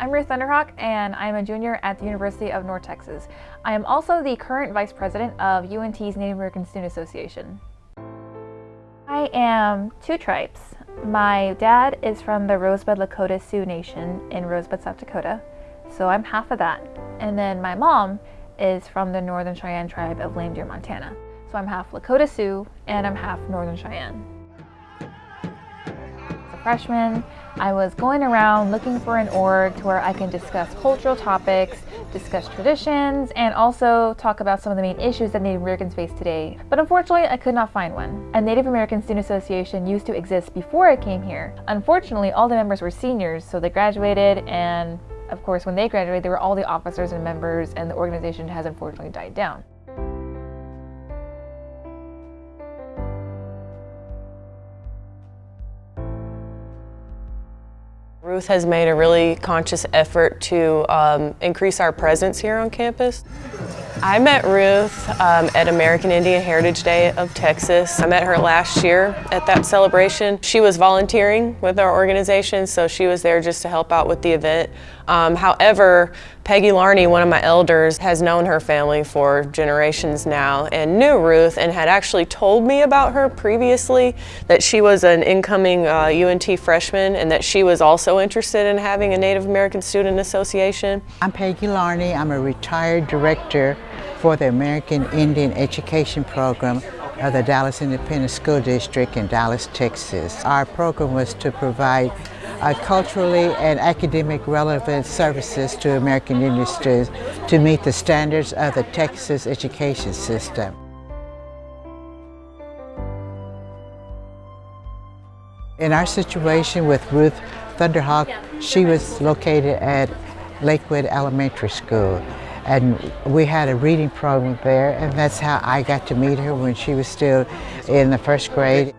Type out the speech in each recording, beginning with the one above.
I'm Ruth Thunderhawk and I'm a junior at the University of North Texas. I am also the current Vice President of UNT's Native American Student Association. I am two tribes. My dad is from the Rosebud Lakota Sioux Nation in Rosebud, South Dakota, so I'm half of that. And then my mom is from the Northern Cheyenne tribe of Lame Deer, Montana. So I'm half Lakota Sioux and I'm half Northern Cheyenne freshman, I was going around looking for an org to where I can discuss cultural topics, discuss traditions, and also talk about some of the main issues that Native Americans face today. But unfortunately, I could not find one. A Native American Student Association used to exist before I came here. Unfortunately, all the members were seniors, so they graduated and of course, when they graduated, they were all the officers and members, and the organization has unfortunately died down. Ruth has made a really conscious effort to um, increase our presence here on campus. I met Ruth um, at American Indian Heritage Day of Texas. I met her last year at that celebration. She was volunteering with our organization, so she was there just to help out with the event. Um, however, Peggy Larney, one of my elders, has known her family for generations now and knew Ruth and had actually told me about her previously, that she was an incoming uh, UNT freshman and that she was also interested in having a Native American Student Association. I'm Peggy Larney. I'm a retired director for the American Indian Education Program of the Dallas Independent School District in Dallas, Texas. Our program was to provide uh, culturally and academic relevant services to American Indian students to meet the standards of the Texas education system. In our situation with Ruth Thunderhawk, she was located at Lakewood Elementary School. And we had a reading program there, and that's how I got to meet her when she was still in the first grade.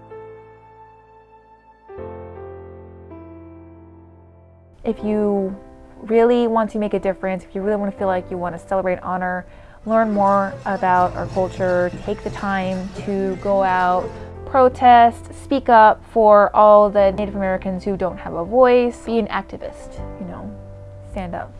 If you really want to make a difference, if you really want to feel like you want to celebrate honor, learn more about our culture, take the time to go out, protest, speak up for all the Native Americans who don't have a voice, be an activist, you know, stand up.